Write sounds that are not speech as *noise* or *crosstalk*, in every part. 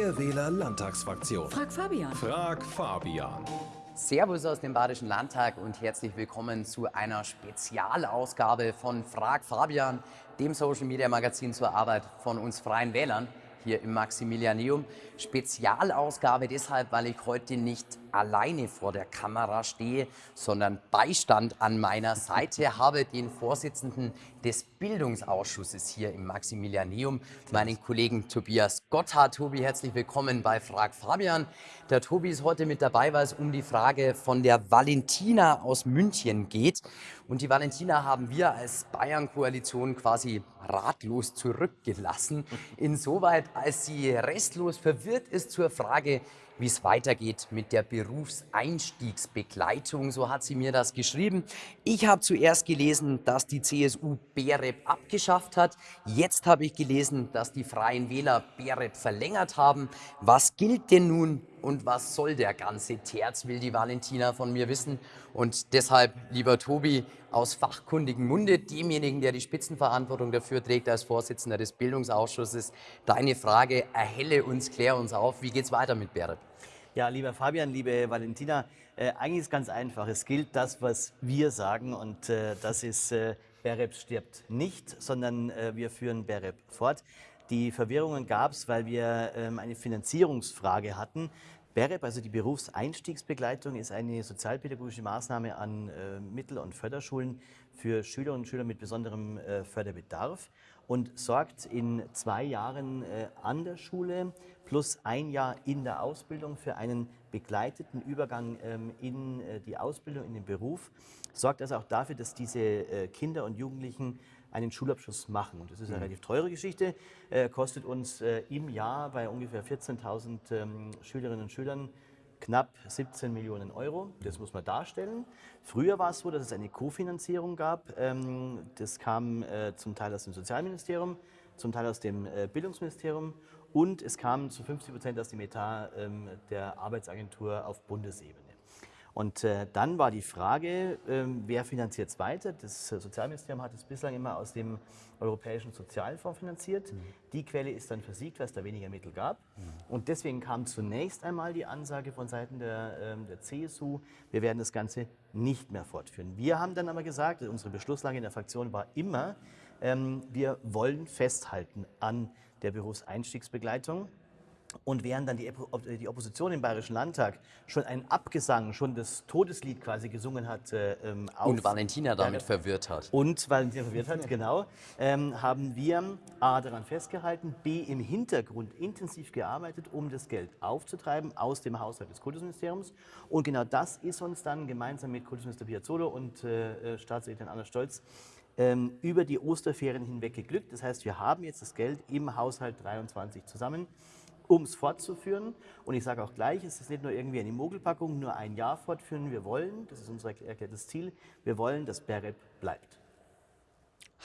Freie Wähler Landtagsfraktion. Frag Fabian. Frag Fabian. Servus aus dem Badischen Landtag und herzlich willkommen zu einer Spezialausgabe von Frag Fabian, dem Social Media Magazin zur Arbeit von uns Freien Wählern hier im Maximilianeum. Spezialausgabe deshalb, weil ich heute nicht alleine vor der Kamera stehe, sondern Beistand an meiner Seite *laughs* habe den Vorsitzenden des Bildungsausschusses hier im Maximilianeum, meinen Kollegen Tobias Gotthard. Tobi, herzlich willkommen bei Frag Fabian. Der Tobi ist heute mit dabei, weil es um die Frage von der Valentina aus München geht. Und die Valentina haben wir als Bayern-Koalition quasi ratlos zurückgelassen. Insoweit, als sie restlos verwirrt ist zur Frage, wie es weitergeht mit der Berufseinstiegsbegleitung. So hat sie mir das geschrieben. Ich habe zuerst gelesen, dass die CSU BEREP abgeschafft hat. Jetzt habe ich gelesen, dass die Freien Wähler BEREP verlängert haben. Was gilt denn nun und was soll der ganze Terz, will die Valentina von mir wissen. Und deshalb, lieber Tobi, aus fachkundigem Munde, demjenigen, der die Spitzenverantwortung dafür trägt als Vorsitzender des Bildungsausschusses, deine Frage, erhelle uns, klär uns auf, wie geht es weiter mit BEREP? Ja, lieber Fabian, liebe Valentina, äh, eigentlich ist ganz einfach. Es gilt das, was wir sagen und äh, das ist, äh, BEREP stirbt nicht, sondern äh, wir führen BEREP fort. Die Verwirrungen gab es, weil wir ähm, eine Finanzierungsfrage hatten. BEREP, also die Berufseinstiegsbegleitung, ist eine sozialpädagogische Maßnahme an äh, Mittel- und Förderschulen für Schülerinnen und Schüler mit besonderem äh, Förderbedarf und sorgt in zwei Jahren äh, an der Schule plus ein Jahr in der Ausbildung für einen begleiteten Übergang ähm, in äh, die Ausbildung, in den Beruf. Sorgt also auch dafür, dass diese äh, Kinder und Jugendlichen einen Schulabschluss machen. Und das ist eine mhm. relativ teure Geschichte, äh, kostet uns äh, im Jahr bei ungefähr 14.000 ähm, Schülerinnen und Schülern knapp 17 Millionen Euro. Das muss man darstellen. Früher war es so, dass es eine Kofinanzierung gab. Ähm, das kam äh, zum Teil aus dem Sozialministerium, zum Teil aus dem äh, Bildungsministerium und es kam zu 50 Prozent aus dem Etat ähm, der Arbeitsagentur auf Bundesebene. Und äh, dann war die Frage, äh, wer finanziert es weiter? Das Sozialministerium hat es bislang immer aus dem Europäischen Sozialfonds finanziert. Mhm. Die Quelle ist dann versiegt, weil es da weniger Mittel gab. Mhm. Und deswegen kam zunächst einmal die Ansage von Seiten der, äh, der CSU, wir werden das Ganze nicht mehr fortführen. Wir haben dann aber gesagt, unsere Beschlusslage in der Fraktion war immer, ähm, wir wollen festhalten an der Berufseinstiegsbegleitung. Und während dann die, die, Opposition im Bayerischen Landtag schon einen Abgesang, schon das Todeslied quasi gesungen hat. Äh, ähm, und Valentina damit äh, verwirrt hat. Und Valentina verwirrt hat, genau. Ähm, haben wir A daran festgehalten, B im Hintergrund intensiv gearbeitet, um das Geld aufzutreiben aus dem Haushalt des Kultusministeriums. Und genau das ist uns dann gemeinsam mit Kultusminister Piazzolo und äh, äh Staatssekretärin Anna Stolz ähm, über die Osterferien hinweg geglückt. Das heißt, wir haben jetzt das Geld im Haushalt 23 zusammen um es fortzuführen. Und ich sage auch gleich, es ist nicht nur irgendwie eine Mogelpackung, nur ein Jahr fortführen. Wir wollen, das ist unser erklärtes Ziel, wir wollen, dass BEREP bleibt.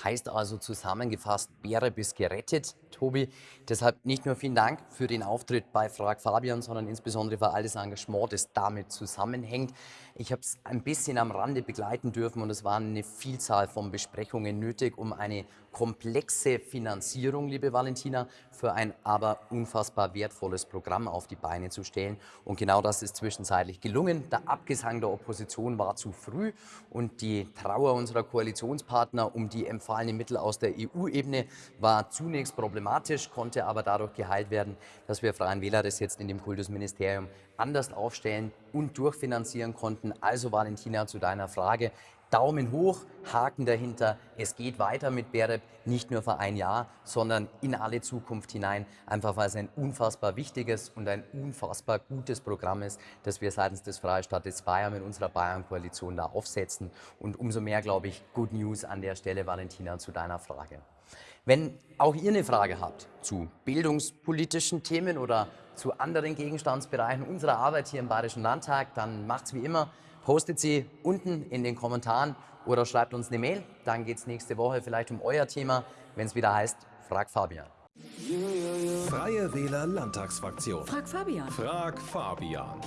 Heißt also zusammengefasst, BEREP ist gerettet, Tobi. Deshalb nicht nur vielen Dank für den Auftritt bei Frag Fabian, sondern insbesondere für all das Engagement, das damit zusammenhängt. Ich habe es ein bisschen am Rande begleiten dürfen und es waren eine Vielzahl von Besprechungen nötig, um eine komplexe Finanzierung, liebe Valentina, für ein aber unfassbar wertvolles Programm auf die Beine zu stellen. Und genau das ist zwischenzeitlich gelungen. Der Abgesang der Opposition war zu früh und die Trauer unserer Koalitionspartner um die empfahlenen Mittel aus der EU-Ebene war zunächst problematisch, konnte aber dadurch geheilt werden, dass wir Freien Wähler das jetzt in dem Kultusministerium anders aufstellen und durchfinanzieren konnten. Also Valentina, zu deiner Frage, Daumen hoch, Haken dahinter. Es geht weiter mit BEREP, nicht nur für ein Jahr, sondern in alle Zukunft hinein, einfach weil es ein unfassbar wichtiges und ein unfassbar gutes Programm ist, das wir seitens des Freistaates Bayern mit unserer Bayern-Koalition da aufsetzen. Und umso mehr, glaube ich, Good News an der Stelle, Valentina, zu deiner Frage. Wenn auch ihr eine Frage habt zu bildungspolitischen Themen oder zu anderen Gegenstandsbereichen unserer Arbeit hier im Bayerischen Landtag, dann macht es wie immer, postet sie unten in den Kommentaren oder schreibt uns eine Mail. Dann geht es nächste Woche vielleicht um euer Thema, wenn es wieder heißt, Frag Fabian. Freie Wähler Landtagsfraktion. Frag Fabian. Frag Fabian.